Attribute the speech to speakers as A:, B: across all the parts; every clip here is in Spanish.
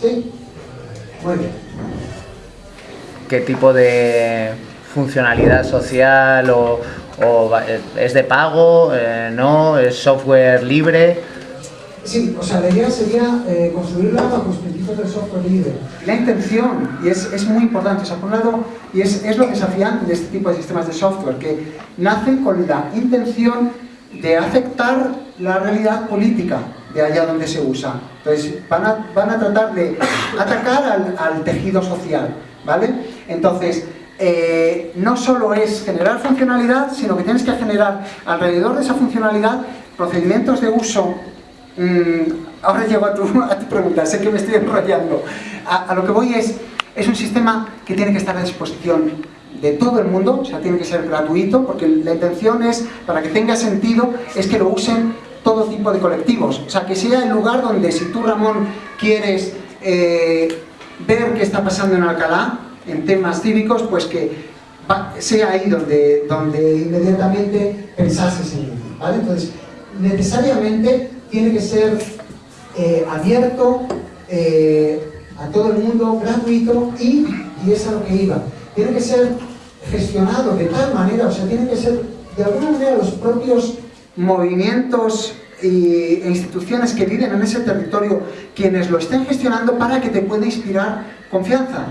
A: ¿Sí? Muy bien.
B: ¿Qué tipo de funcionalidad social o, o es de pago? Eh, ¿No? ¿Es software libre?
A: Sí, o sea, la idea sería eh, construirla bajo los principios del software libre. La intención, y es, es muy importante, o sea, por un lado, y es, es lo desafiante de este tipo de sistemas de software, que nacen con la intención de afectar la realidad política de allá donde se usa. Entonces, van a, van a tratar de atacar al, tejido social, ¿vale? Entonces, eh, no solo es generar funcionalidad, sino que tienes que generar alrededor de esa funcionalidad procedimientos de uso Mm, ahora llego a tu, a tu, pregunta, sé que me estoy enrollando. A, a, lo que voy es, es un sistema que tiene que estar a disposición de todo el mundo, o sea, tiene que ser gratuito, porque la intención es, para que tenga sentido, es que lo usen todo tipo de colectivos. O sea, que sea el lugar donde si tú, Ramón, quieres eh, ver qué está pasando en Alcalá, en temas cívicos, pues que va, sea ahí donde, donde inmediatamente pensases en ello, ¿vale? Entonces, necesariamente tiene que ser eh, abierto eh, a todo el mundo, gratuito y, y es a lo que iba, tiene que ser gestionado de tal manera, o sea, tiene que ser de alguna manera los propios movimientos e instituciones que viven en ese territorio quienes lo estén gestionando para que te pueda inspirar confianza.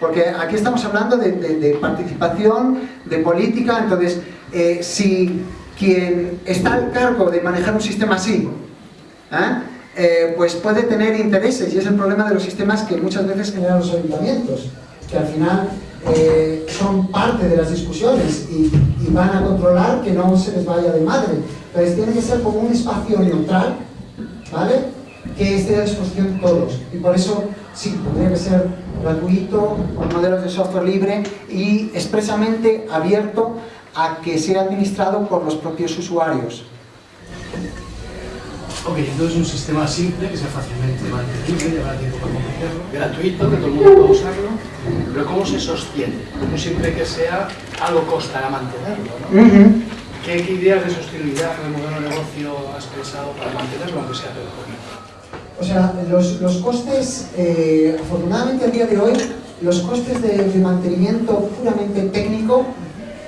A: Porque aquí estamos hablando de, de, de participación, de política, entonces eh, si quien está al cargo de manejar un sistema así ¿eh? Eh, pues puede tener intereses y es el problema de los sistemas que muchas veces generan los ayuntamientos que al final eh, son parte de las discusiones y, van a controlar que no se les vaya de madre. Entonces tiene que ser como un espacio neutral ¿vale? que esté a disposición de todos. Y por eso sí, tendría que ser gratuito con modelos de software libre y expresamente abierto a que sea administrado por los propios usuarios
C: Ok, entonces un sistema simple que sea fácilmente mantenible, llevará tiempo para completarlo, gratuito, que todo el mundo pueda usarlo, pero ¿cómo se sostiene? Como siempre que sea, algo costará mantenerlo, ¿no? Uh -huh. ¿Qué, ¿Qué, ideas de sostenibilidad del modelo de negocio has pensado para mantenerlo, aunque sea todo
A: O sea, los, los costes, eh, afortunadamente a día de hoy, los costes de, de mantenimiento puramente técnico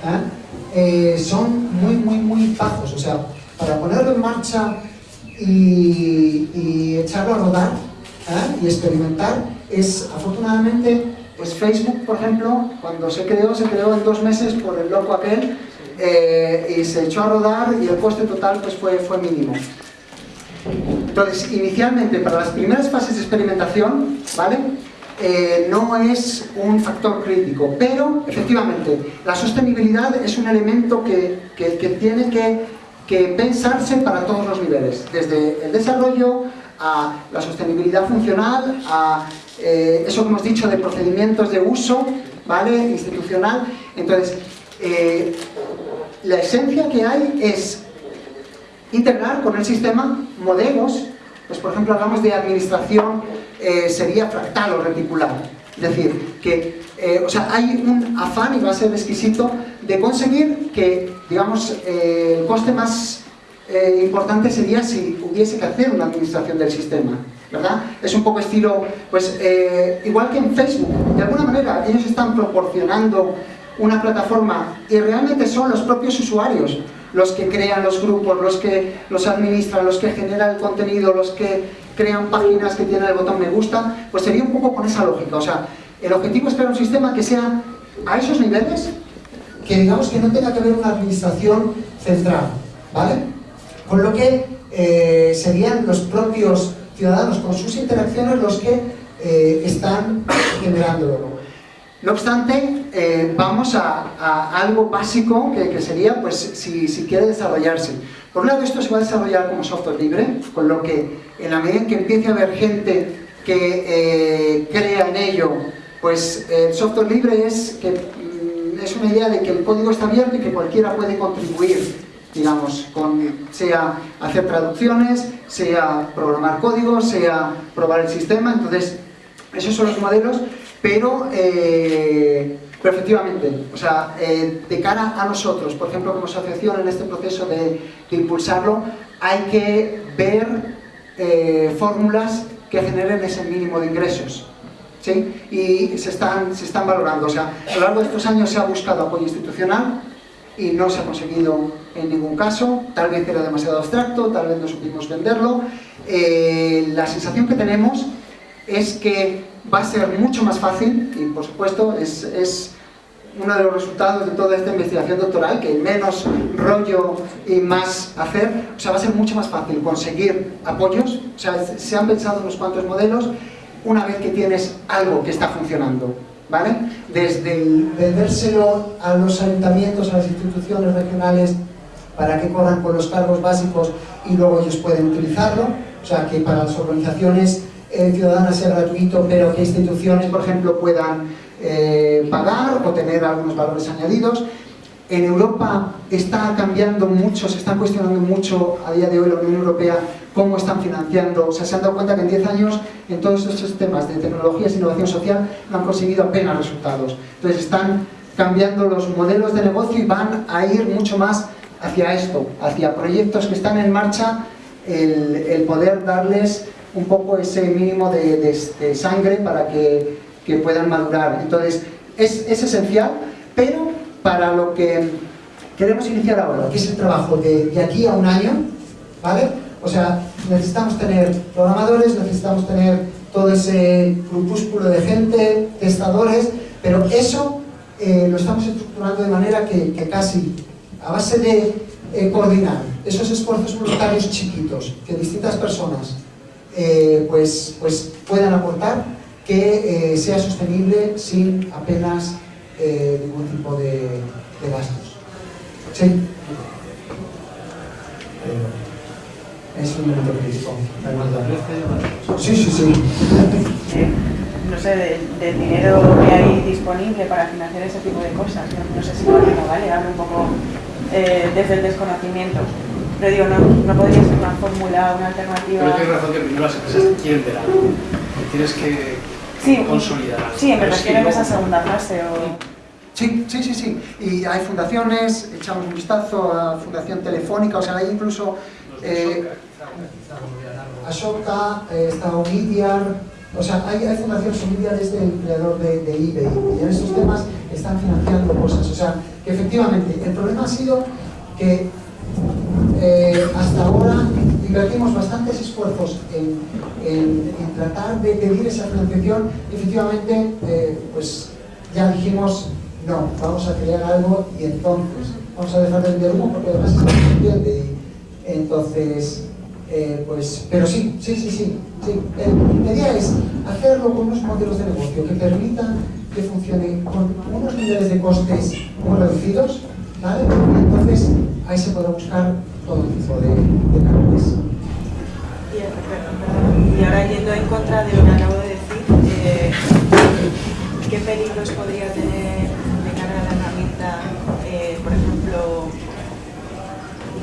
A: ¿eh? Eh, son muy, muy, muy bajos. O sea, para ponerlo en marcha y, y echarlo a rodar ¿eh? y experimentar. Es afortunadamente pues Facebook por ejemplo cuando se creó se creó en dos meses por el loco aquel eh, y se echó a rodar y el coste total pues fue, fue mínimo. Entonces inicialmente para las primeras fases de experimentación vale eh, no es un factor crítico, pero efectivamente la sostenibilidad es un elemento que, que, que tiene que que pensarse para todos los niveles, desde el desarrollo a la sostenibilidad funcional, a eh, eso que hemos dicho de procedimientos de uso, ¿vale? institucional. Entonces, eh, la esencia que hay es integrar con el sistema modelos, pues por ejemplo hablamos de administración, eh, sería fractal o reticular, es decir, que eh, o sea, hay un afán, y va a ser exquisito, de conseguir que, digamos, eh, el coste más eh, importante sería si hubiese que hacer una administración del sistema, ¿verdad? Es un poco estilo, pues, eh, igual que en Facebook, de alguna manera ellos están proporcionando una plataforma y realmente son los propios usuarios los que crean los grupos, los que los administran, los que generan el contenido, los que crean páginas que tienen el botón me gusta, pues sería un poco con esa lógica, o sea, el objetivo es crear un sistema que sea a esos niveles, que digamos que no tenga que haber una administración central, ¿vale? Con lo que eh, serían los propios ciudadanos con sus interacciones los que eh, están generándolo. No obstante, eh, vamos a, a, algo básico que, que sería, pues, si, si, quiere desarrollarse. Por un lado, esto se va a desarrollar como software libre, con lo que en la medida en que empiece a haber gente que crea en ello pues el software libre es, que, mm, es una idea de que el código está abierto y que cualquiera puede contribuir, digamos, con, sea hacer traducciones, sea programar código, sea probar el sistema, entonces esos son los modelos, pero, eh, efectivamente, o sea, eh, de cara a nosotros, por ejemplo, como asociación en este proceso de, impulsarlo, hay que ver eh, fórmulas que generen ese mínimo de ingresos. ¿Sí? Y se están, se están valorando. O sea, a lo largo de estos años se ha buscado apoyo institucional y no se ha conseguido en ningún caso. Tal vez era demasiado abstracto, tal vez no supimos venderlo. Eh, la sensación que tenemos es que va a ser mucho más fácil, y por supuesto es, es uno de los resultados de toda esta investigación doctoral, que menos rollo y más hacer, o sea, va a ser mucho más fácil conseguir apoyos, o sea, se han pensado unos cuantos modelos, una vez que tienes algo que está funcionando, ¿vale? Desde el vendérselo a los ayuntamientos, a las instituciones regionales, para que corran con los cargos básicos y luego ellos pueden utilizarlo, o sea, que para las organizaciones eh, ciudadanas sea gratuito, pero que instituciones, por ejemplo, puedan eh, pagar o tener algunos valores añadidos. En Europa está cambiando mucho, se está cuestionando mucho a día de hoy la Unión Europea cómo están financiando, o sea, se han dado cuenta que en 10 años en todos estos temas de tecnologías e innovación social no han conseguido apenas resultados. Entonces están cambiando los modelos de negocio y van a ir mucho más hacia esto, hacia proyectos que están en marcha, el, poder darles un poco ese mínimo de sangre para que que puedan madurar. Entonces, es, es esencial, pero para lo que queremos iniciar ahora, que es el trabajo de, de aquí a un año, ¿vale? O sea, necesitamos tener programadores, necesitamos tener todo ese grupúsculo de gente, testadores, pero eso eh, lo estamos estructurando de manera que, casi a base de eh, coordinar esos esfuerzos voluntarios chiquitos que distintas personas eh, pues, pues puedan aportar, que sea sostenible sin apenas ningún tipo de, de gastos. ¿Sí? Es un momento crítico. Sí, sí, sí.
D: Eh, no sé, del, dinero que hay disponible para financiar ese tipo de cosas. No, sé si por ¿vale? Hablo un poco eh, desde el desconocimiento. Pero digo, no, no podría ser una fórmula, una alternativa...
C: Pero tienes razón que primero las empresas quieren ver algo. Tienes que sí, consolidar.
D: Sí, me refiero en esa segunda fase. O...
A: Sí, sí, sí, sí. Y hay fundaciones, echamos un vistazo a Fundación Telefónica, o sea, hay incluso... Eh, Ashoka, eh, está Omidyar, o sea, hay, hay fundaciones, Omidyar es el creador de, eBay, y en estos temas están financiando cosas, o sea, que efectivamente, el problema ha sido que eh, hasta ahora invertimos bastantes esfuerzos en, tratar de pedir esa financiación y efectivamente eh, pues ya dijimos no, vamos a crear algo y entonces vamos a dejar de vender humo porque además se entiende entonces eh, pues, pero sí, sí, sí, sí, la idea es hacerlo con unos modelos de negocio que permitan que funcione con unos niveles de costes muy reducidos, ¿vale? Y entonces ahí se puede buscar todo tipo de, de canales.
D: Y, ahora yendo en contra de lo que acabo de decir, eh, ¿qué peligros podría tener de cara a la herramienta, eh, por ejemplo,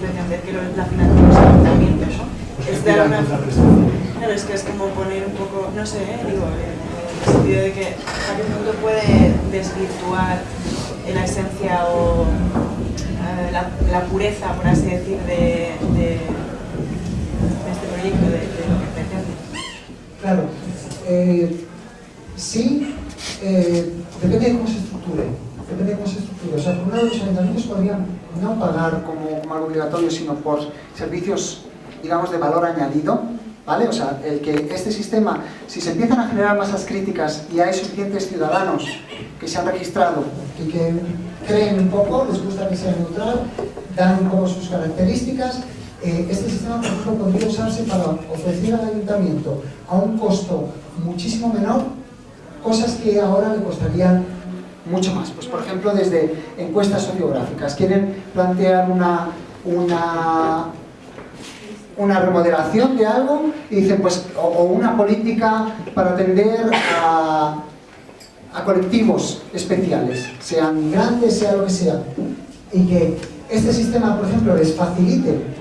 D: pretender que la financiación los ayuntamientos, ¿no? Es dar una... Claro, es que es como poner un poco, no sé, eh, digo, en el sentido de que a qué punto puede desvirtuar la esencia o la, pureza, por así decir, de, este proyecto, de, lo que pretende.
A: Claro, eh, sí, eh, depende de cómo se estructure. Depende de cómo se estructure. O sea, por un lado, los ayuntamientos podrían no pagar como, como algo obligatorio, sino por servicios, digamos, de valor añadido, ¿Vale? O sea, el que este sistema, si se empiezan a generar masas críticas y hay suficientes ciudadanos que se han registrado y que creen un poco, les gusta que sea neutral, dan un poco sus características, eh, este sistema, por ejemplo, podría usarse para ofrecer al ayuntamiento a un costo muchísimo menor cosas que ahora le costarían mucho más. Pues, por ejemplo, desde encuestas sociográficas. Quieren plantear una, una una remodelación de algo y dicen pues o, una política para atender a, a, colectivos especiales, sean grandes, sea lo que sea, y que este sistema, por ejemplo, les facilite,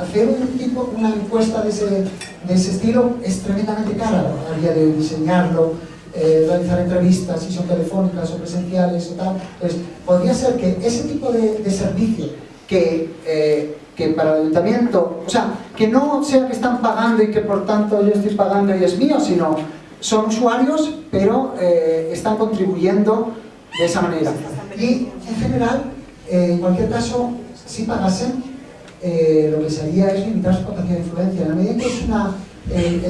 A: hacer un tipo, una encuesta de ese, de ese estilo es tremendamente cara a día de diseñarlo, eh, realizar entrevistas, si son telefónicas o presenciales o tal, pues podría ser que ese tipo de, de servicio que eh, que para el ayuntamiento, o sea, que no sea que están pagando y que por tanto yo estoy pagando y es mío, sino son usuarios, pero eh, están contribuyendo de esa manera. Y en general, eh, en cualquier caso, si pagasen, eh, lo que se haría es limitar su capacidad de influencia. En la medida que es una,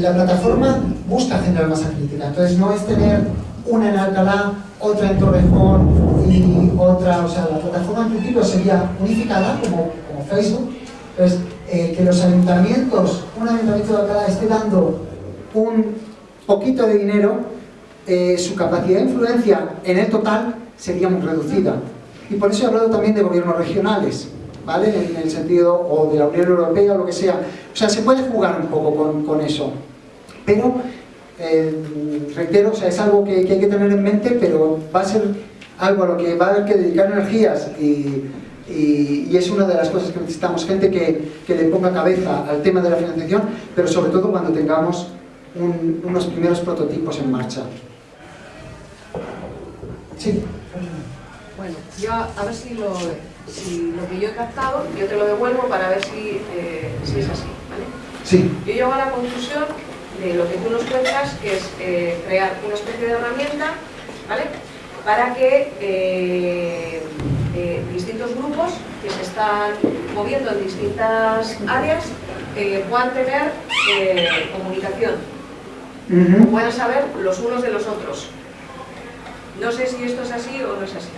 A: la plataforma busca generar masa crítica, entonces no es tener una en Alcalá, otra en Torrejón y otra, o sea, la plataforma en principio sería unificada como, Facebook, entonces que los ayuntamientos, un ayuntamiento de Alcalá esté dando un poquito de dinero, eh, su capacidad de influencia en el total sería muy reducida. Y por eso he hablado también de gobiernos regionales, ¿vale? En, el sentido, o de la Unión Europea o lo que sea. O sea, se puede jugar un poco con, con eso. Pero, eh, reitero, o sea, es algo que, hay que tener en mente, pero va a ser algo a lo que va a haber que dedicar energías y, y, es una de las cosas que necesitamos, gente que, que le ponga cabeza al tema de la financiación, pero sobre todo cuando tengamos un, unos primeros prototipos en marcha. Sí.
E: Bueno, yo a ver si lo, si lo que yo he captado, yo te lo devuelvo para ver si, eh, si es así, ¿vale?
A: Sí.
E: Yo llego a la conclusión de lo que tú nos cuentas, que es eh, crear una especie de herramienta, ¿vale? Para que eh, distintos grupos que se están moviendo en distintas áreas puedan tener comunicación uh puedan saber los unos de los otros. No sé si esto es así o no es así.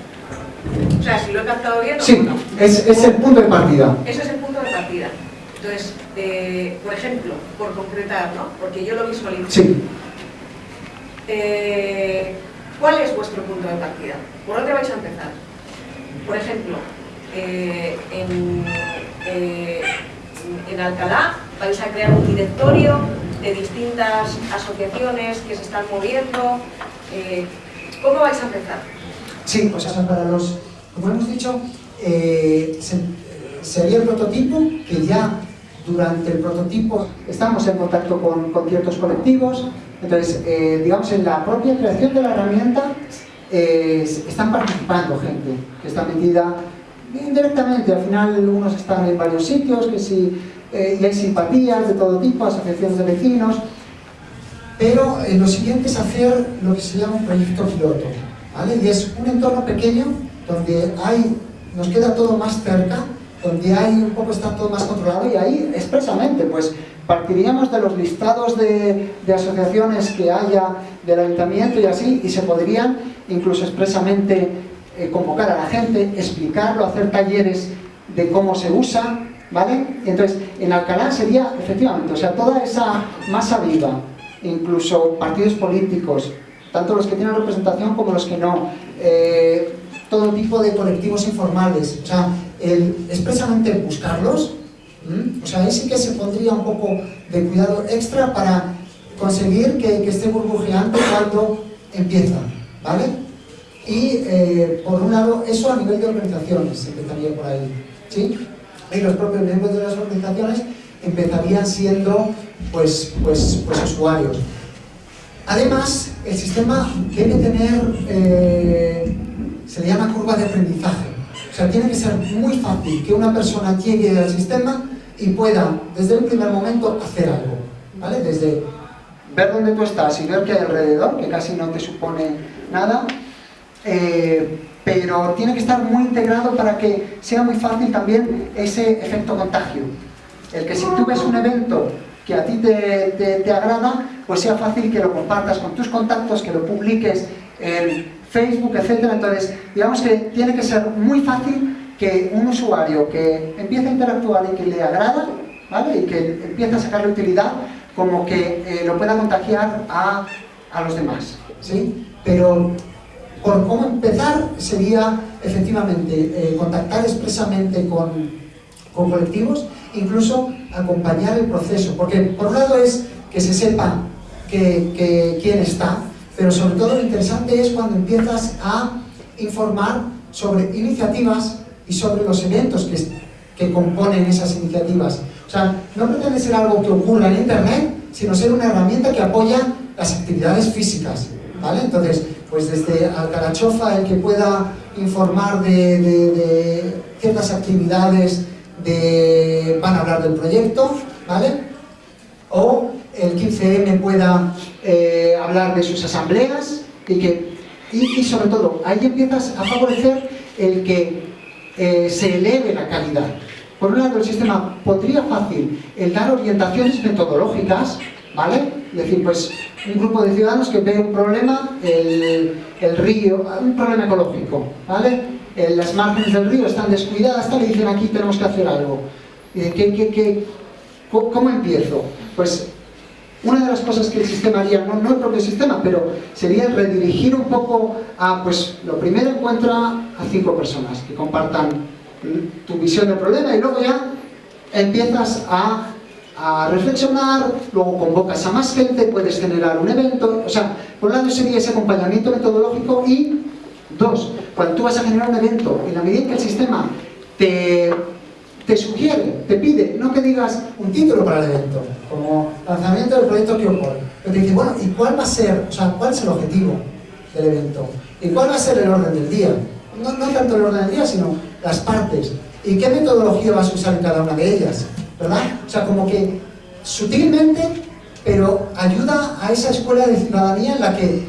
E: O sea, si lo he captado bien o
A: sí,
E: no.
A: Es, es el punto de partida.
E: Ese es el punto de partida. Entonces, eh, por ejemplo, por concretar, ¿no? Porque yo lo visualizo.
A: Sí.
E: Eh, ¿Cuál es vuestro punto de partida? ¿Por dónde vais a empezar? Por ejemplo, eh, en, en Alcalá vais a crear un directorio de distintas asociaciones que se están moviendo. Eh, ¿Cómo vais a empezar?
A: Sí, pues eso para los, como hemos dicho, eh, se, sería el prototipo que ya durante el prototipo estamos en contacto con, con ciertos colectivos, entonces, eh, digamos, en la propia creación de la herramienta eh, están participando gente que está metida indirectamente, al final unos están en varios sitios, que si eh, y hay simpatías de todo tipo, asociaciones de vecinos, pero eh, lo siguiente es hacer lo que se llama un proyecto piloto, ¿vale? Y es un entorno pequeño donde hay, nos queda todo más cerca, donde hay un poco está todo más controlado y ahí expresamente pues partiríamos de los listados de, de asociaciones que haya del ayuntamiento y así y se podrían incluso expresamente eh, convocar a la gente, explicarlo, hacer talleres de cómo se usa, ¿vale? Entonces, en Alcalá sería, efectivamente, o sea, toda esa masa viva, incluso partidos políticos, tanto los que tienen representación como los que no, eh, todo tipo de colectivos informales, o sea, el, expresamente buscarlos, o sea, ahí sí que se pondría un poco de cuidado extra para conseguir que, que esté burbujeante cuando empieza, ¿vale? Y, eh, por un lado, eso a nivel de organizaciones, empezaría por ahí, ¿sí? y los propios miembros de las organizaciones empezarían siendo pues, pues, pues usuarios. Además, el sistema debe tener, eh, de aprendizaje. O sea, tiene que ser muy fácil que una persona llegue al sistema y pueda, desde el primer momento, hacer algo. ¿vale? Desde ver dónde tú estás y ver qué hay alrededor, que casi no te supone nada, eh, pero tiene que estar muy integrado para que sea muy fácil también ese efecto contagio. El que si tú ves un evento que a ti te, te, te agrada, pues sea fácil que lo compartas con tus contactos, que lo publiques en Facebook, etc. Entonces, digamos que tiene que ser muy fácil que un usuario que empiece a interactuar y que le agrada, ¿vale? y que empiece a sacarle utilidad, como que eh, lo pueda contagiar a, a los demás. ¿sí? Pero por cómo empezar sería efectivamente eh, contactar expresamente con, con, colectivos, incluso acompañar el proceso, porque por un lado es que se sepa que, que, quién está, pero sobre todo lo interesante es cuando empiezas a informar sobre iniciativas y sobre los eventos que, que componen esas iniciativas. O sea, no pretende ser algo que ocurra en Internet, sino ser una herramienta que apoya las actividades físicas. ¿vale? Entonces, pues desde Alcarachofa, el que pueda informar de, de, de ciertas actividades de, van a hablar del proyecto, ¿vale? O el 15M pueda eh, hablar de sus asambleas y que, y, sobre todo, ahí empiezas a favorecer el que eh, se eleve la calidad. Por un lado, el sistema podría fácil el dar orientaciones metodológicas, ¿vale? Es decir, pues un grupo de ciudadanos que ve un problema, el, el río, un problema ecológico, ¿vale? las márgenes del río están descuidadas, tal, y dicen aquí tenemos que hacer algo. ¿qué, qué, cómo empiezo? Pues una de las cosas que el sistema haría, no, no el propio sistema, pero sería redirigir un poco a, pues lo primero encuentra a cinco personas que compartan tu visión del problema y luego ya empiezas a, a reflexionar, luego convocas a más gente, puedes generar un evento, o sea, por un lado sería ese acompañamiento metodológico y Dos, cuando tú vas a generar un evento, en la medida que el sistema te, te sugiere, te pide, no que digas un título para el evento, como lanzamiento del proyecto ocurre, pero te dice, bueno, ¿y cuál va a ser, o sea, cuál es el objetivo del evento? ¿Y cuál va a ser el orden del día? No, no tanto el orden del día, sino las partes. ¿Y qué metodología vas a usar en cada una de ellas? ¿Verdad? O sea, como que sutilmente, pero ayuda a esa escuela de ciudadanía en la que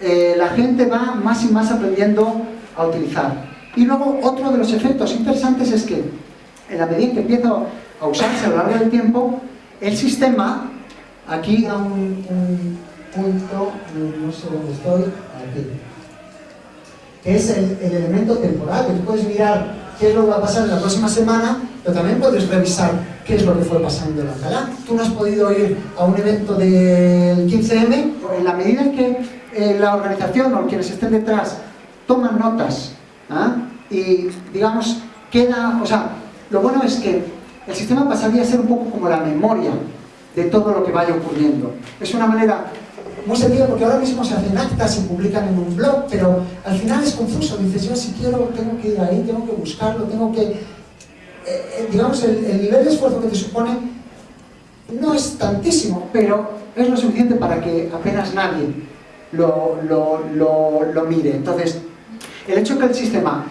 A: eh, la gente va más y más aprendiendo a utilizar. Y luego otro de los efectos interesantes es que en la medida que empieza a usarse a lo largo del tiempo, el sistema, aquí a un, punto, no sé dónde estoy, aquí, que es el, elemento temporal, tú puedes mirar qué es lo que va a pasar en la próxima semana, pero también puedes revisar qué es lo que fue pasando en Alcalá. Tú no has podido ir a un evento del 15M, en la medida en que eh, la organización o quienes estén detrás toman notas ¿ah? y, digamos, queda... O sea, lo bueno es que el sistema pasaría a ser un poco como la memoria de todo lo que vaya ocurriendo. Es una manera muy sencilla porque ahora mismo se hacen actas, se publican en un blog, pero al final es confuso. Dices, yo si quiero tengo que ir ahí, tengo que buscarlo, tengo que... Eh, eh, digamos, el, el nivel de esfuerzo que te supone no es tantísimo, pero es lo suficiente para que apenas nadie lo, lo, mire. Entonces, el hecho que el sistema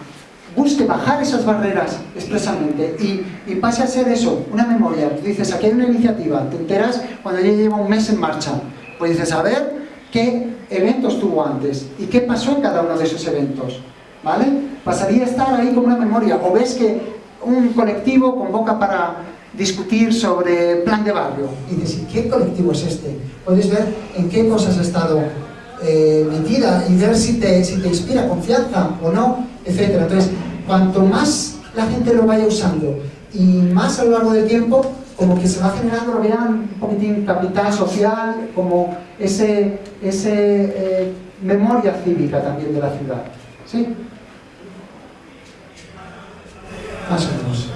A: busque bajar esas barreras expresamente y, pase a ser eso, una memoria. Tú dices, aquí hay una iniciativa, te enteras cuando ya lleva un mes en marcha. Pues dices, a ver qué eventos tuvo antes y qué pasó en cada uno de esos eventos. ¿Vale? Pasaría a estar ahí como una memoria. O ves que un colectivo convoca para discutir sobre plan de barrio. Y dices, ¿qué colectivo es este? Puedes ver en qué cosas ha estado eh, metida y ver si te, si te inspira confianza o no, etc. Entonces, cuanto más la gente lo vaya usando y más a lo largo del tiempo, como que se va generando, lo vean un poquitín capital social, como ese, ese eh, memoria cívica también de la ciudad. ¿Sí? Más o menos.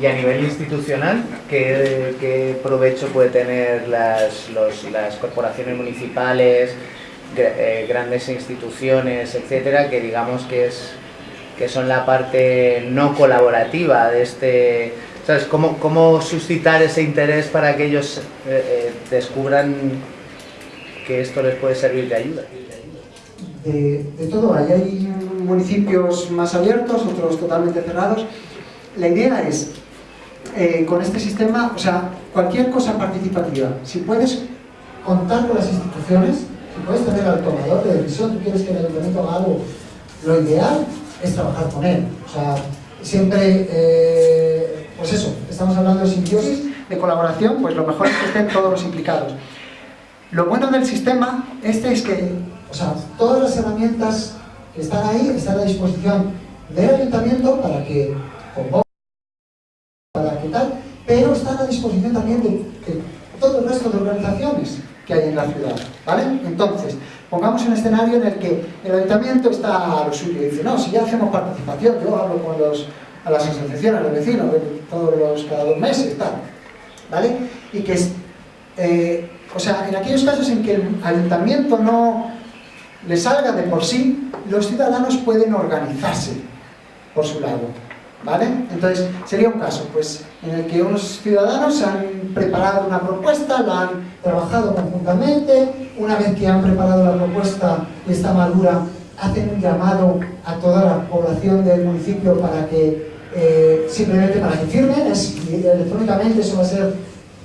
B: Y a nivel institucional, ¿qué, provecho puede tener las, las corporaciones municipales, eh, grandes instituciones, etcétera, que digamos que, es, que son la parte no colaborativa de este... ¿Sabes? ¿Cómo, cómo suscitar ese interés para que ellos eh, eh, descubran que esto les puede servir de ayuda?
A: De, todo, hay municipios más abiertos, otros totalmente cerrados. La idea es con este sistema, o sea, cualquier cosa participativa, si puedes contar con las instituciones, puedes tener al tomador de decisión, tú quieres que el ayuntamiento haga algo, lo ideal es trabajar con él. O sea, siempre, eh, pues eso, estamos hablando de simbiosis, de colaboración, pues lo mejor es que estén todos los implicados. Lo bueno del sistema este es que, o sea, todas las herramientas que están ahí están a disposición del ayuntamiento para que para que tal, pero están a disposición también de, todo el resto de organizaciones que hay en la ciudad, ¿vale? Entonces, pongamos un escenario en el que el ayuntamiento está a lo suyo y dice, no, si ya hacemos participación, yo hablo con los, a las asociaciones, a los vecinos, todos los, cada dos meses, tal, ¿vale? Y que, eh, o sea, en aquellos casos en que el ayuntamiento no le salga de por sí, los ciudadanos pueden organizarse por su lado, ¿Vale? Entonces, sería un caso pues, en el que unos ciudadanos han preparado una propuesta, la han trabajado conjuntamente, una vez que han preparado la propuesta y está madura, hacen un llamado a toda la población del municipio para que eh, simplemente para que firmen, es, electrónicamente eso va a ser,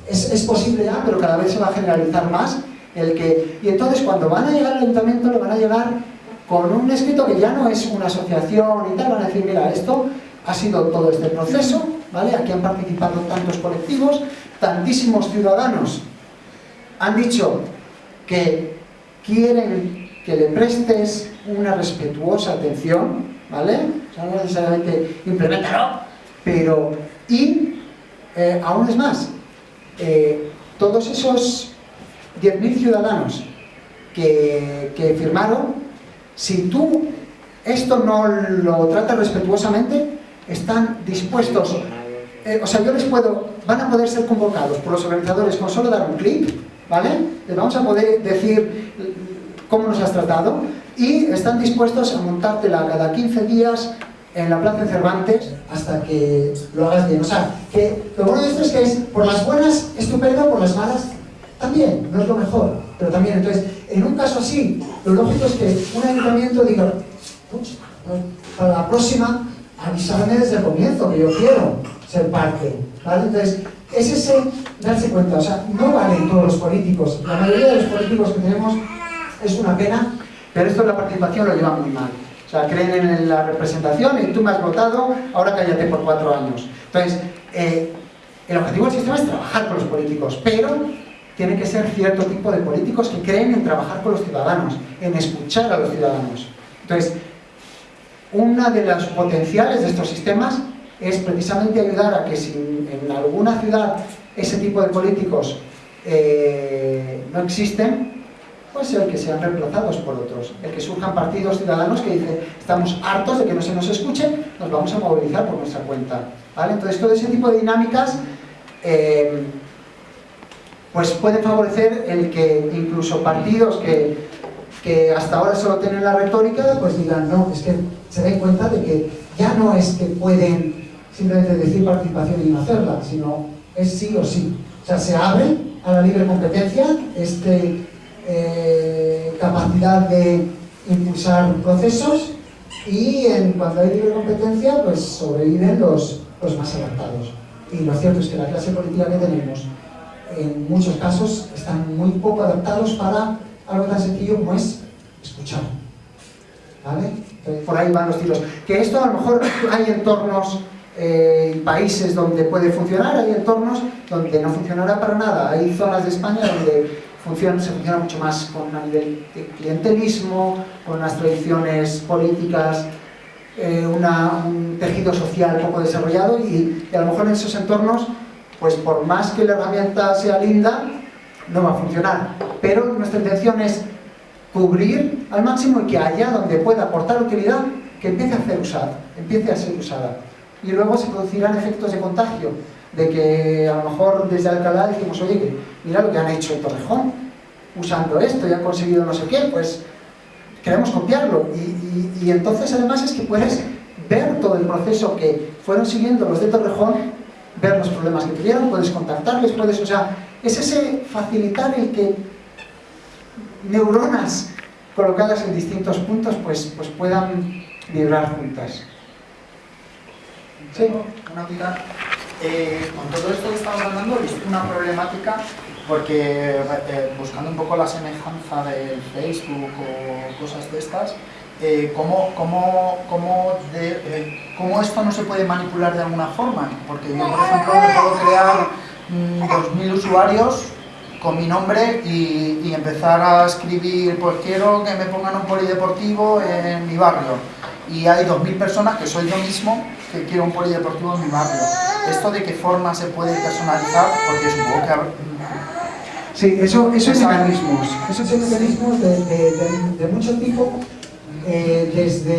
A: es, es, posible ya, pero cada vez se va a generalizar más el que, y entonces cuando van a llegar al ayuntamiento le van a llegar con un escrito que ya no es una asociación y tal, van a decir, mira, esto ha sido todo este proceso, ¿vale? Aquí han participado tantos colectivos, tantísimos ciudadanos han dicho que quieren que le prestes una respetuosa atención, ¿vale? O sea, no necesariamente implementarlo, pero... Y, eh, aún es más, eh, todos esos 10.000 ciudadanos que firmaron, si tú esto no lo tratas respetuosamente, están dispuestos, eh, o sea, yo les puedo, van a poder ser convocados por los organizadores con solo dar un clic, ¿vale? Les vamos a poder decir cómo nos has tratado y están dispuestos a montártela cada 15 días en la Plaza de Cervantes hasta que lo hagas bien. O sea, que lo bueno de esto es que es por las buenas, estupendo, por las malas, también, no es lo mejor, pero también, entonces, en un caso así, lo lógico es que un ayuntamiento diga, para la próxima, avisarme desde el comienzo, que yo quiero ser parte, ¿vale? Entonces, es ese darse cuenta, o sea, no valen todos los políticos, la mayoría de los políticos que tenemos es una pena, pero esto de la participación lo lleva muy mal. O sea, creen en la representación y tú me has votado, ahora cállate por cuatro años. Entonces, eh, el objetivo del sistema es trabajar con los políticos, pero tiene que ser cierto tipo de políticos que creen en trabajar con los ciudadanos, en escuchar a los ciudadanos. Entonces, una de las potenciales de estos sistemas es precisamente ayudar a que si en alguna ciudad ese tipo de políticos eh, no existen, pues el que sean reemplazados por otros, el que surjan partidos ciudadanos que dicen estamos hartos de que no se nos escuche, nos vamos a movilizar por nuestra cuenta. ¿Vale? Entonces todo ese tipo de dinámicas eh, pues pueden favorecer el que incluso partidos que, que hasta ahora solo tienen la retórica, pues digan, no, es que se den cuenta de que ya no es que pueden simplemente decir participación y no hacerla, sino es sí o sí. O sea, se abre a la libre competencia, este, eh, capacidad de impulsar procesos y en, cuando hay libre competencia, pues sobreviven los, los más adaptados. Y lo cierto es que la clase política que tenemos, en muchos casos, están muy poco adaptados para algo tan sencillo como es escuchar. ¿Vale? por ahí van los tiros. Que esto a lo mejor hay entornos eh, países donde puede funcionar, hay entornos donde no funcionará para nada. Hay zonas de España donde funciona, se funciona mucho más con a nivel de clientelismo, con unas tradiciones políticas, eh, un tejido social poco desarrollado y, a lo mejor en esos entornos, pues por más que la herramienta sea linda, no va a funcionar. Pero nuestra intención es cubrir al máximo y que haya donde pueda aportar utilidad, que empiece a ser usada, empiece a ser usada y luego se producirán efectos de contagio, de que a lo mejor desde Alcalá decimos, oye, mira lo que han hecho en Torrejón, usando esto y han conseguido no sé qué, pues queremos copiarlo. Y, y, entonces además es que puedes ver todo el proceso que fueron siguiendo los de Torrejón, ver los problemas que tuvieron, puedes contactarles, puedes, o sea, es ese facilitar el que neuronas colocadas en distintos puntos pues, pues puedan vibrar juntas.
F: Sí. Una duda. Eh, con todo esto que estamos hablando, he una problemática porque eh, buscando un poco la semejanza del Facebook o cosas de estas, eh, ¿cómo, cómo, cómo, de, ¿cómo, esto no se puede manipular de alguna forma? Porque yo, por ejemplo, puedo crear 2.000 mm, usuarios con mi nombre y, y, empezar a escribir, pues quiero que me pongan un polideportivo en mi barrio. Y hay 2.000 personas, que soy yo mismo, que quiero un polideportivo en mi barrio. ¿Esto de qué forma se puede personalizar? Porque supongo que...
A: Sí, eso, eso es mecanismos. Esos son mecanismos de, de, de, mucho tipo, eh, desde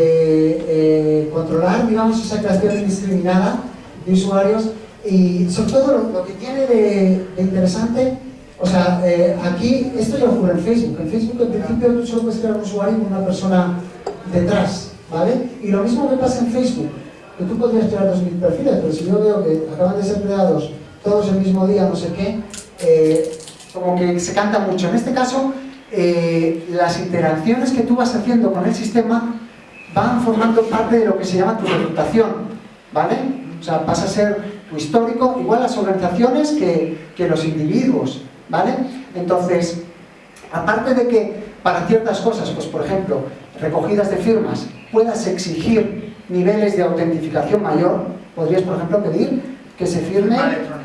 A: eh, controlar, digamos, esa creación indiscriminada de usuarios y sobre todo lo, que tiene de, interesante, o sea, eh, aquí, esto ya ocurre en Facebook. En Facebook, en principio, tú solo puedes crear un usuario con una persona detrás, ¿vale? Y lo mismo me pasa en Facebook que tú podrías crear 2.000 perfiles, pero si yo veo que acaban de ser creados todos el mismo día, no sé qué, eh, como que se canta mucho. En este caso, eh, las interacciones que tú vas haciendo con el sistema van formando parte de lo que se llama tu reputación, ¿vale? O sea, pasa a ser histórico, igual las organizaciones que, que los individuos, ¿vale? Entonces, aparte de que para ciertas cosas, pues por ejemplo, recogidas de firmas, puedas exigir niveles de autentificación mayor, podrías, por ejemplo, pedir que se firme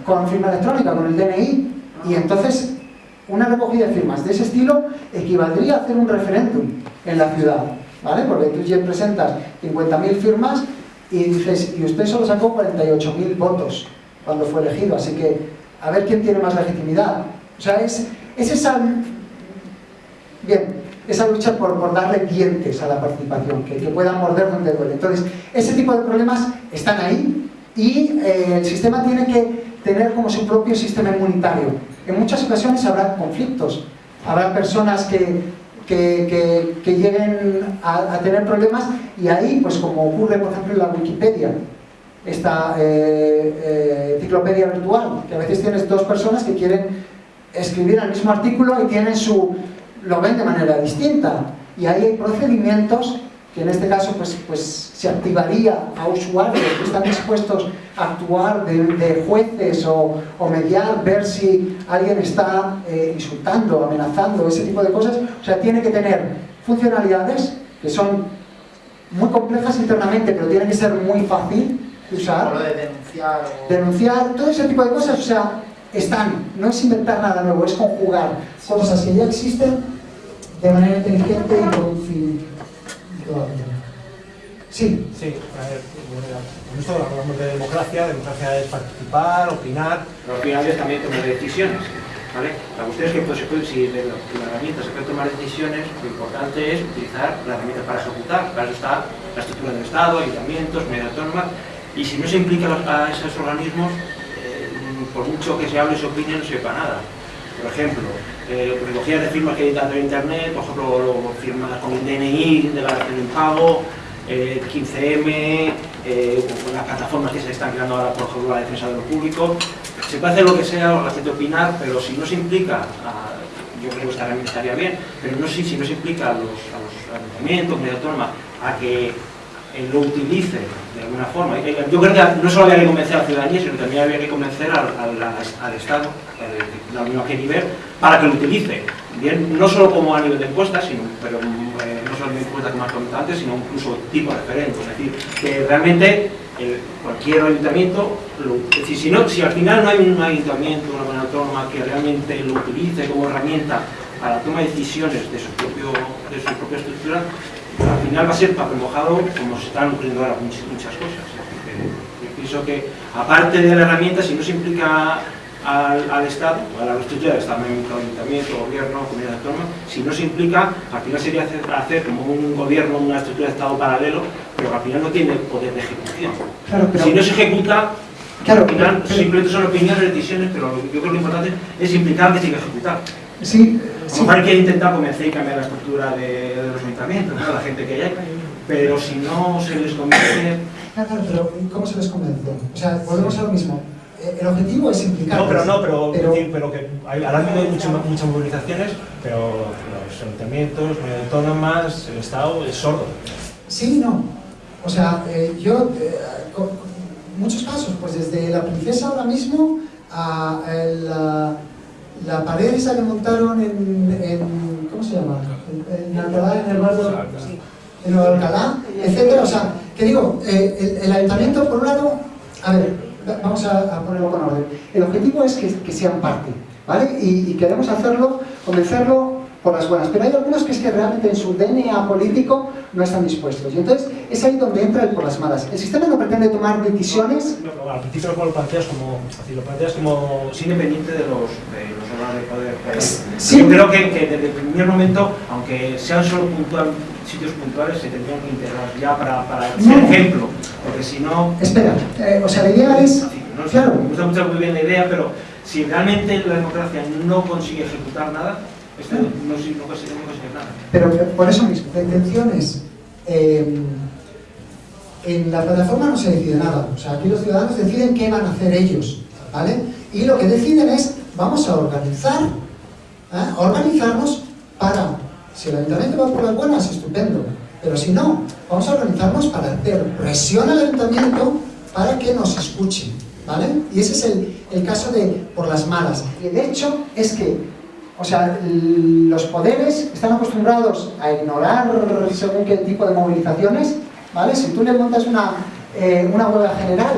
A: con firma electrónica, con el DNI, y entonces una recogida de firmas de ese estilo equivaldría a hacer un referéndum en la ciudad, ¿vale? Porque tú ya presentas 50.000 firmas y dices, y usted solo sacó 48.000 votos cuando fue elegido, así que a ver quién tiene más legitimidad. O sea, es, es esa... Bien, esa lucha por, darle dientes a la participación, que, que puedan morder donde duele. Entonces, ese tipo de problemas están ahí y eh, el sistema tiene que tener como su propio sistema inmunitario. En muchas ocasiones habrá conflictos, habrá personas que, que, que, lleguen a, a, tener problemas y ahí, pues como ocurre por ejemplo en la Wikipedia, esta eh, eh, enciclopedia virtual, que a veces tienes dos personas que quieren escribir el mismo artículo y tienen su, lo ven de manera distinta. Y ahí hay procedimientos que en este caso pues, pues se activaría a usuarios que están dispuestos a actuar de, de jueces o, o, mediar, ver si alguien está eh, insultando, amenazando, ese tipo de cosas. O sea, tiene que tener funcionalidades que son muy complejas internamente, pero tiene que ser muy fácil de usar.
F: Lo de denunciar. O...
A: Denunciar, todo ese tipo de cosas, o sea, están. No es inventar nada nuevo, es conjugar cosas que ya existen de manera inteligente y con fin. Sí.
G: Sí, a ver, con esto hablamos de democracia, democracia es participar, opinar.
H: Pero al final es también tomar decisiones, ¿vale? La cuestión es que pues, si de la, de la herramienta se puede tomar decisiones, lo importante es utilizar la herramienta para ejecutar. Para eso está la estructura del Estado, ayuntamientos, media autónoma, y si no se implica a esos organismos, eh, por mucho que se hable y se opine, no sirve para nada. Por ejemplo, eh, recogida de firmas que hay de internet, por ejemplo, firmas con el DNI de la del impago, eh, 15M, eh, las plataformas que se están creando ahora, por ejemplo, la defensa de lo público. Se puede hacer lo que sea, la gente opinar, pero si no se implica, a, yo creo que estaría, estaría bien, pero no si, si no se implica a los, a los ayuntamientos, media autónoma, a que eh, lo utilice de alguna forma. Yo creo que no solo había que convencer a la ciudadanía, sino también había que convencer al, al, Estado, a la qué nivel, para que lo utilice. Bien, no solo como a nivel de encuestas, sino, pero eh, no solo de encuestas como has comentado antes, sino incluso tipo referente. Es decir, que realmente cualquier ayuntamiento, si, si al final no hay un ayuntamiento, una buena autónoma que realmente lo utilice como herramienta para la toma de decisiones de su, propio, de su propia estructura, al final va a ser papel mojado como se están ocurriendo ahora muchas, muchas cosas. Yo pienso que, aparte de la herramienta, si no se implica al, al Estado, a la del Estado, ayuntamiento, gobierno, comunidad autónoma, si no se implica, al final sería hacer, hacer, como un gobierno, una estructura de Estado paralelo, pero al final no tiene poder de ejecución.
A: Claro, pero...
H: Si no se ejecuta,
A: Claro,
H: al final
A: pero-
H: simplemente son opiniones, decisiones, pero yo creo que lo importante es implicar que ejecutar.
A: Sí,
H: A hay que intentar convencer y cambiar la estructura de, de los ayuntamientos, ¿no? la gente que hay, pero si no se les convence,
A: Claro, claro, pero ¿cómo se les convence? O sea, volvemos a lo mismo. Eh, El objetivo es implicar.
G: No, pero no, pero,
A: pero
G: pero que hay, ahora mismo hay muchas, muchas movilizaciones, pero los ayuntamientos, comunidades autónomas, el Estado es sordo.
A: Sí no. O sea, eh, yo, eh, con, con muchos casos, pues desde la princesa ahora mismo a el, la, la pared esa que montaron en, en ¿cómo se llama? En, Alcalá, en el barrio, en Nueva Alcalá, etcétera. O sea, que digo, eh, el, el ayuntamiento, por un lado, a ver, va- vamos a, a ponerlo con orden. El objetivo es que, que sean parte, ¿vale? Y, y queremos hacerlo, convencerlo por las buenas. Pero hay algunos que es que realmente en su DNA político no están dispuestos. Y entonces es ahí donde entra el por las malas. El sistema no pretende tomar decisiones.
G: No, no, al principio lo planteas como, así, lo planteas como
H: es independiente de los, de los órganos de poder.
A: Sí.
H: Yo creo que, que desde el primer momento, aunque sean solo puntual, sitios puntuales, se tendrían que integrar ya para, para ser
A: No.
H: ejemplo, porque si no,
A: Espera, eh, o sea, la idea es.
H: no
A: Claro,
H: me gusta mucho muy bien la idea, pero si realmente la democracia no consigue ejecutar nada, esto no, no, si- no consigue, no consigue nada.
A: Pero por eso mismo, la intención es, eh, en la plataforma no se decide nada, o sea, aquí los ciudadanos deciden qué van a hacer ellos, ¿vale? Y lo que deciden es, vamos a organizar, ¿eh? a organizarnos para, si el ayuntamiento va por las buenas, estupendo, pero si no, vamos a organizarnos para hacer presión al ayuntamiento para que nos escuchen, ¿vale? Y ese es el, el caso de por las malas. Y el hecho es que, o sea, los poderes están acostumbrados a ignorar según qué tipo de movilizaciones, ¿vale? Si tú le montas una, eh, una huelga general,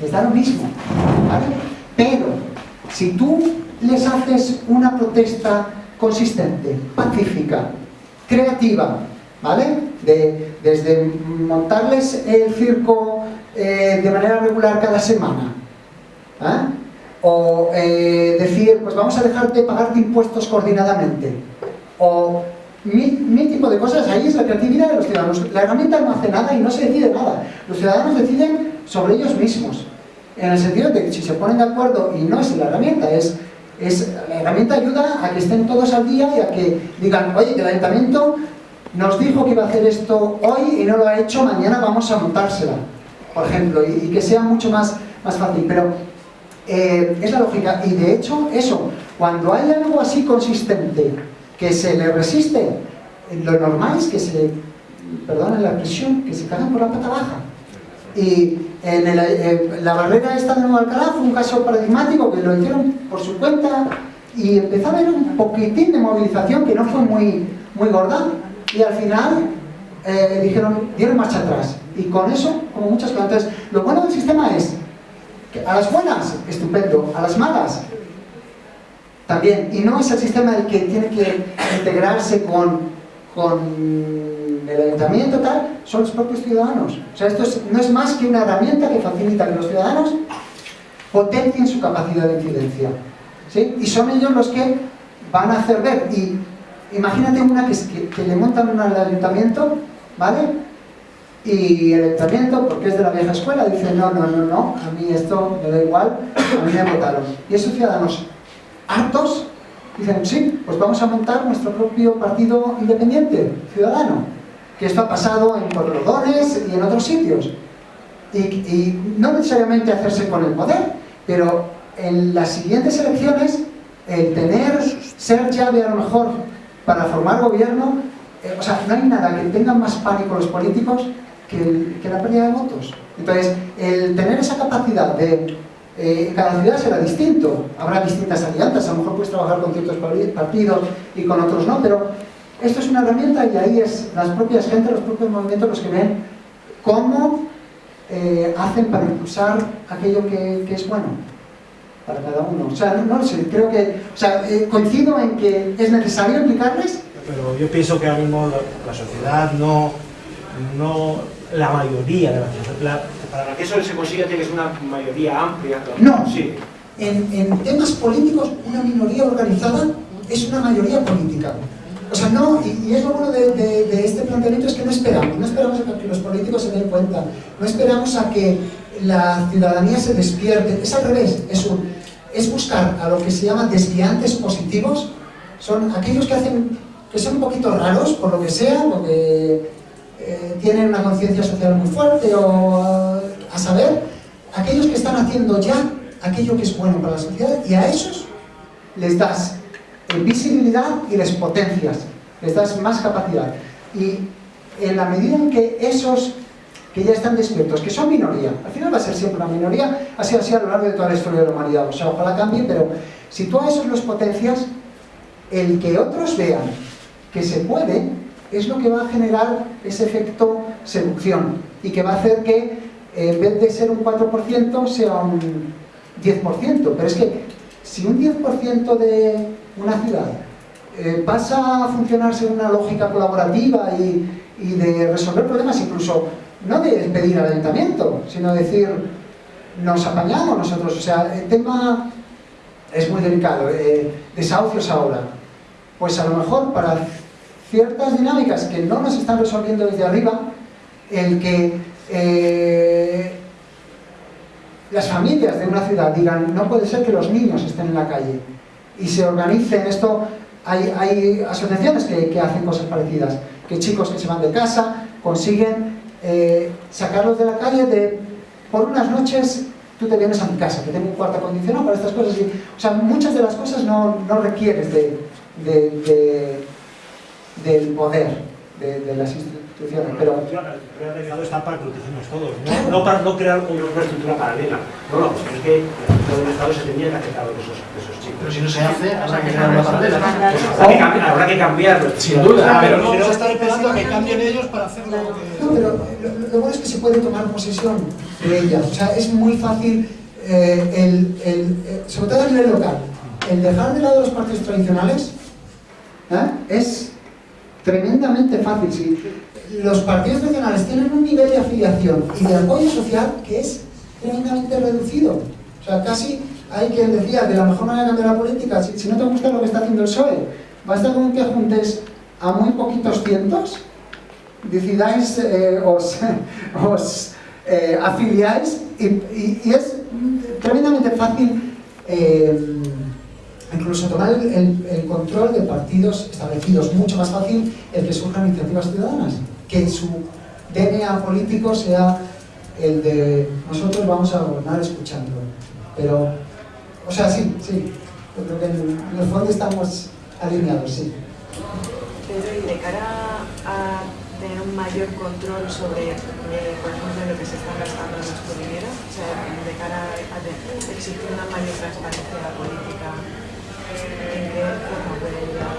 A: les da lo mismo, ¿vale? Pero, si tú les haces una protesta consistente, pacífica, creativa, ¿vale? De, desde montarles el circo eh, de manera regular cada semana, ¿eh? O eh, decir, pues vamos a dejar de pagarte impuestos coordinadamente, o mil, tipo de cosas, ahí es la creatividad de los ciudadanos. La herramienta no hace nada y no se decide nada. Los ciudadanos deciden sobre ellos mismos, en el sentido de que si se ponen de acuerdo, y no es la herramienta, es, es la herramienta ayuda a que estén todos al día y a que digan, oye, el ayuntamiento nos dijo que iba a hacer esto hoy y no lo ha hecho, mañana vamos a montársela, por ejemplo, y, que sea mucho más, más fácil. Pero eh, es la lógica, y de hecho, eso, cuando hay algo así consistente que se le resiste, lo normal es que se, perdone la expresión, que se cagan por la pata baja. Y en eh, la barrera esta de Nueva Alcalá fue un caso paradigmático que lo hicieron por su cuenta y empezó a haber un poquitín de movilización que no fue muy, muy gorda y al final eh, dijeron, dieron marcha atrás. Y con eso, como muchas cosas. Entonces, lo bueno del sistema es a las buenas, estupendo, a las malas, también. Y no es el sistema el que tiene que integrarse con, con el ayuntamiento, tal, son los propios ciudadanos. O sea, esto no es más que una herramienta que facilita que los ciudadanos potencien su capacidad de incidencia. ¿sí? Y son ellos los que van a hacer ver. Y imagínate una que, que, le montan una al ayuntamiento, ¿vale? Y el ayuntamiento, porque es de la vieja escuela, dice, no, no, no, no, a mí esto me da igual, a mí me votaron. Y esos ciudadanos hartos dicen, sí, pues vamos a montar nuestro propio partido independiente, ciudadano, que esto ha pasado en Cordodones y en otros sitios. Y, y no necesariamente hacerse con el poder, pero en las siguientes elecciones, el tener, ser llave a lo mejor para formar gobierno, eh, o sea, no hay nada que tengan más pánico los políticos que, la pérdida de votos. Entonces, el tener esa capacidad de... Eh, cada ciudad será distinto, habrá distintas alianzas, a lo mejor puedes trabajar con ciertos partidos y con otros no, pero esto es una herramienta y ahí es las propias gente, los propios movimientos los que ven cómo eh, hacen para impulsar aquello que, que es bueno para cada uno. O sea, no, lo sé, creo que, o sea, eh, coincido en que es necesario implicarles.
G: Pero yo pienso que ahora mismo la, sociedad no, no, la mayoría de la sociedad, para que eso se consiga tiene que ser una mayoría amplia.
A: No, sí. en, en temas políticos una minoría organizada es una mayoría política. O sea, no, y, es lo bueno de, de, de, este planteamiento es que no esperamos, no esperamos a que los políticos se den cuenta, no esperamos a que la ciudadanía se despierte, es al revés, es, es buscar a lo que se llama desviantes positivos, son aquellos que hacen, que son un poquito raros, por lo que sea, porque eh, tienen una conciencia social muy fuerte, o a saber, aquellos que están haciendo ya aquello que es bueno para la sociedad, y a esos les das visibilidad y les potencias, les das más capacidad. Y en la medida en que esos que ya están despiertos, que son minoría. Al final va a ser siempre una minoría, ha sido así a lo largo de toda la historia de la humanidad. O sea, ojalá cambie, pero si tú a esos los potencias, el que otros vean que se puede, es lo que va a generar ese efecto seducción y que va a hacer que en vez de ser un 4% sea un 10%. Pero es que si un 10% de una ciudad eh, pasa a funcionar según una lógica colaborativa y, y de resolver problemas incluso no de pedir al ayuntamiento, sino decir, nos apañamos nosotros. O sea, el tema es muy delicado, eh, desahucios ahora. Pues a lo mejor para ciertas dinámicas que no nos están resolviendo desde arriba, el que eh, las familias de una ciudad digan, no puede ser que los niños estén en la calle y se organicen esto, hay, hay asociaciones que, que hacen cosas parecidas, que chicos que se van de casa consiguen eh, sacarlos de la calle de, por unas noches tú te vienes a mi casa, que tengo un cuarto acondicionado para estas cosas. Y, o sea, muchas de las cosas no, no requieres de, del poder. de, de las instituciones. Pero,
G: de delegado está para que lo utilicemos todos, no, no para no crear una estructura paralela. No, no, es que estructura del Estado se tenía que hacer de esos, de esos chicos.
C: Pero si no se hace, habrá que crear una paralela.
G: Habrá que cambiar, habrá que cambiarlo.
C: Sin duda, pero no
G: Pero-
C: vamos a estar esperando a que cambien ellos para hacer lo que...
A: no, pero lo, lo bueno es que se puede tomar posesión de ellas. O sea, es muy fácil, eh, el, el- eh, sobre todo a nivel local, el dejar de lado los partidos tradicionales ¿eh? es tremendamente fácil. Si los partidos tradicionales tienen un nivel de afiliación y de apoyo social que es tremendamente reducido. O sea, casi hay quien decía que la mejor manera de cambiar la política, si, si no te gusta lo que está haciendo el PSOE, basta con que juntes a muy poquitos cientos, decidáis, eh, os, os eh, afiliáis y, y- y es tremendamente fácil eh, incluso tomar el, control de partidos establecidos, mucho más fácil el que surjan iniciativas ciudadanas, que su DNA político sea el de nosotros vamos a gobernar escuchando. Pero, o sea, sí, sí, creo que en, el fondo estamos alineados, sí.
D: Pedro, y de cara a tener un mayor control sobre, eh, por ejemplo, lo que se está gastando en nuestro dinero, o sea, de cara a de- exigir una mayor transparencia política, ¿en qué forma puede ayudar?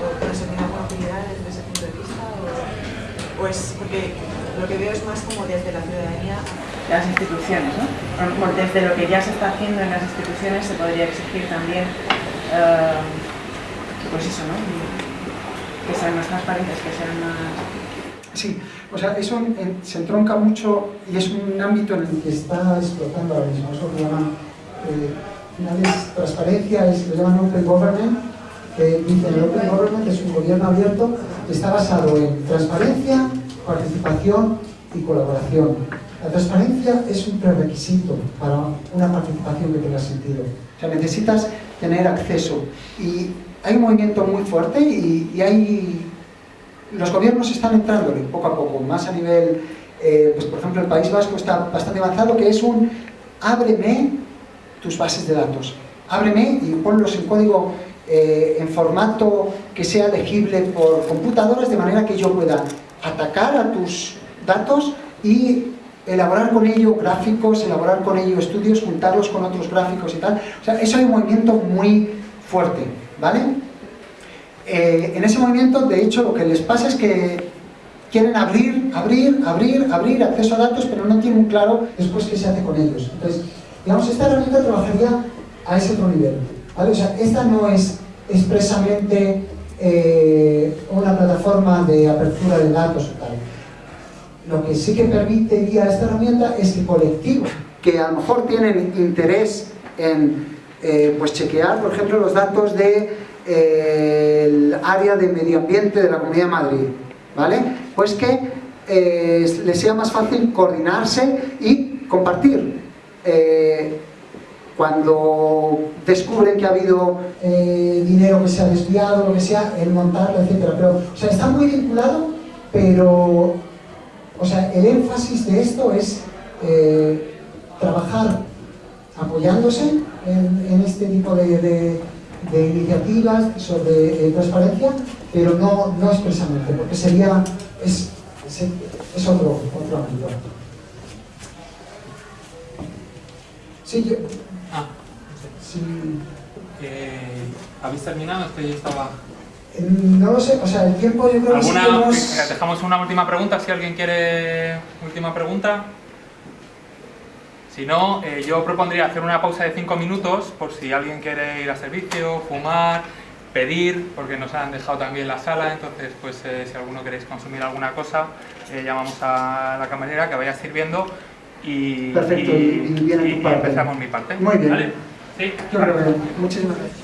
D: ¿O conseguir alguna utilidad desde ese punto de vista? O, o es porque lo que veo es más como desde la ciudadanía
I: las instituciones, ¿no? Por- Desde lo que ya se está haciendo en las instituciones se podría exigir también, eh, pues eso, ¿no? Que sean más transparentes, que sean más...
A: Sí, o sea, eso se entronca mucho y es un ámbito en el que está explotando ahora mismo. Eso lo llaman, eh, al final es transparencia, es, lo llaman Open Government, que dice el Open Government es un gobierno abierto que está basado en transparencia, participación y colaboración. La transparencia es un prerequisito para una participación que tenga sentido. O sea, necesitas tener acceso. Y hay un movimiento muy fuerte y, y hay los gobiernos están entrándole poco a poco, más a nivel, eh, pues por ejemplo el País Vasco está bastante avanzado, que es un ábreme tus bases de datos, ábreme y ponlos en código eh, en formato que sea legible por computadoras de manera que yo pueda atacar a tus datos y elaborar con ello gráficos, elaborar con ello estudios, juntarlos con otros gráficos y tal. O sea, eso hay un movimiento muy fuerte, ¿vale? Eh, en ese movimiento, de hecho, lo que les pasa es que quieren abrir, abrir, abrir, abrir acceso a datos, pero no tienen claro después qué se hace con ellos. Entonces, digamos, esta herramienta trabajaría a ese otro nivel. ¿vale? O sea, esta no es expresamente eh, una plataforma de apertura de datos o tal. Lo que sí que permitiría esta herramienta es que colectivos que a lo mejor tienen interés en eh, pues chequear, por ejemplo, los datos de eh, área de medio ambiente de la Comunidad de Madrid, ¿vale? Pues que les sea más fácil coordinarse y compartir. Eh, cuando descubren que ha habido eh, dinero que se ha desviado, lo que sea, el montarlo, etc. Pero, o sea, está muy vinculado, pero, o sea, el énfasis de esto es eh, trabajar apoyándose en, este tipo de, iniciativas sobre eh, transparencia, pero no, no expresamente, porque sería, es, es otro, otro ámbito. Sí, yo,
J: Ah,
A: sí,
J: eh, ¿habéis terminado? Es que yo estaba...
A: eh, no lo sé, o sea, el tiempo yo creo que sí
J: ¿Alguna,
A: hemos-
J: dejamos una última pregunta, si alguien quiere última pregunta. Si no, eh, yo propondría hacer una pausa de 5 minutos por si alguien quiere ir a servicio, fumar, pedir, porque nos han dejado también la sala, entonces pues eh, si alguno queréis consumir alguna cosa, eh, llamamos a la camarera que vaya sirviendo y,
A: Perfecto, y- y viene tu
J: y
A: parte.
J: empezamos mi parte.
A: Muy bien.
J: ¿Vale? Sí,
A: Yo que- muchísimas gracias.